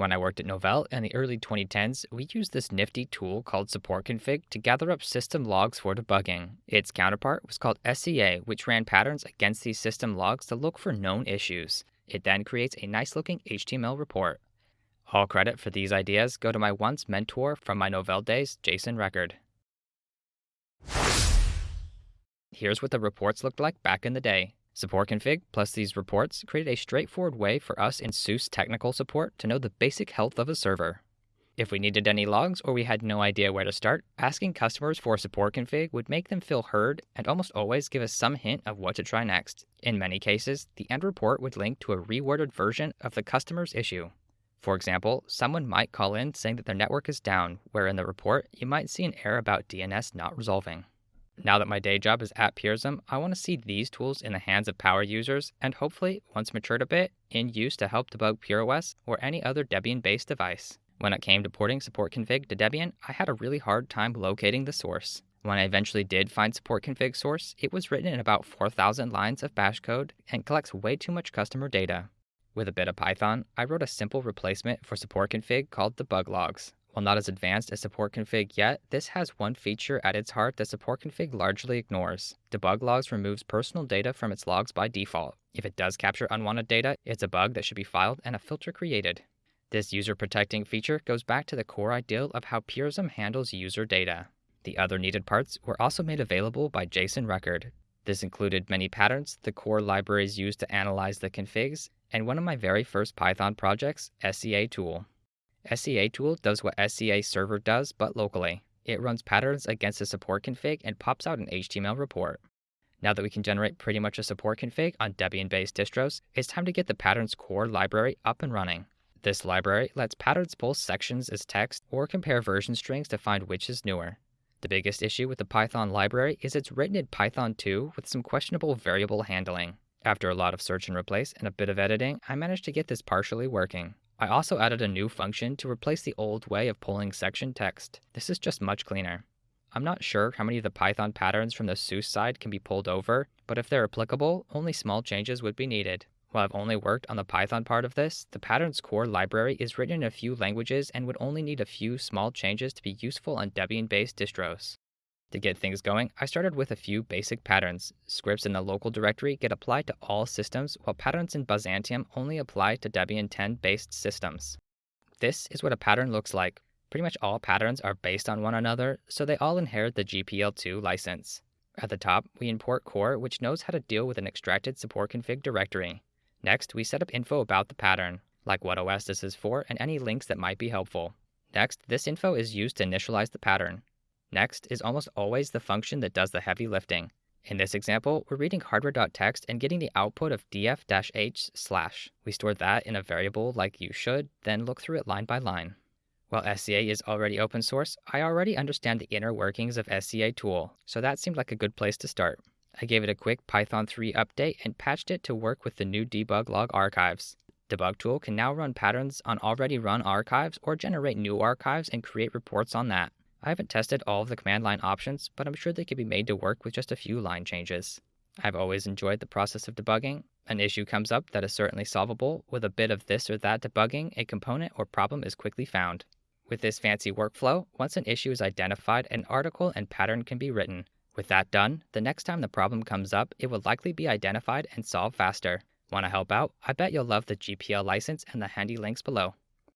When I worked at Novell in the early 2010s, we used this nifty tool called Support Config to gather up system logs for debugging. Its counterpart was called SCA, which ran patterns against these system logs to look for known issues. It then creates a nice looking HTML report. All credit for these ideas go to my once mentor from my Novell days, Jason Record. Here's what the reports looked like back in the day. Support config plus these reports created a straightforward way for us in SUSE technical support to know the basic health of a server. If we needed any logs or we had no idea where to start, asking customers for support config would make them feel heard and almost always give us some hint of what to try next. In many cases, the end report would link to a reworded version of the customer's issue. For example, someone might call in saying that their network is down, where in the report you might see an error about DNS not resolving. Now that my day job is at Purism, I want to see these tools in the hands of power users and hopefully, once matured a bit, in use to help debug PureOS or any other Debian based device. When it came to porting support config to Debian, I had a really hard time locating the source. When I eventually did find support config source, it was written in about 4,000 lines of bash code and collects way too much customer data. With a bit of Python, I wrote a simple replacement for support config called debug logs. While not as advanced as support config yet, this has one feature at its heart that support config largely ignores. Debug logs removes personal data from its logs by default. If it does capture unwanted data, it's a bug that should be filed and a filter created. This user protecting feature goes back to the core ideal of how Purism handles user data. The other needed parts were also made available by Jason Record. This included many patterns, the core libraries used to analyze the configs, and one of my very first Python projects, SCA tool. SCA tool does what SCA server does, but locally. It runs patterns against a support config and pops out an HTML report. Now that we can generate pretty much a support config on Debian-based distros, it's time to get the patterns core library up and running. This library lets patterns pull sections as text or compare version strings to find which is newer. The biggest issue with the Python library is it's written in Python 2 with some questionable variable handling. After a lot of search and replace and a bit of editing, I managed to get this partially working. I also added a new function to replace the old way of pulling section text. This is just much cleaner. I'm not sure how many of the Python patterns from the SUSE side can be pulled over, but if they're applicable, only small changes would be needed. While I've only worked on the Python part of this, the patterns core library is written in a few languages and would only need a few small changes to be useful on Debian based distros. To get things going, I started with a few basic patterns. Scripts in the local directory get applied to all systems, while patterns in Byzantium only apply to Debian 10 based systems. This is what a pattern looks like. Pretty much all patterns are based on one another, so they all inherit the GPL2 license. At the top, we import core, which knows how to deal with an extracted support config directory. Next, we set up info about the pattern, like what OS this is for and any links that might be helpful. Next, this info is used to initialize the pattern. Next is almost always the function that does the heavy lifting. In this example, we're reading hardware.txt and getting the output of df-h slash. We store that in a variable like you should, then look through it line by line. While SCA is already open source, I already understand the inner workings of SCA tool, so that seemed like a good place to start. I gave it a quick Python 3 update and patched it to work with the new debug log archives. Debug tool can now run patterns on already run archives or generate new archives and create reports on that. I haven't tested all of the command line options, but I'm sure they could be made to work with just a few line changes. I've always enjoyed the process of debugging. An issue comes up that is certainly solvable. With a bit of this or that debugging, a component or problem is quickly found. With this fancy workflow, once an issue is identified, an article and pattern can be written. With that done, the next time the problem comes up, it will likely be identified and solved faster. Want to help out? I bet you'll love the GPL license and the handy links below.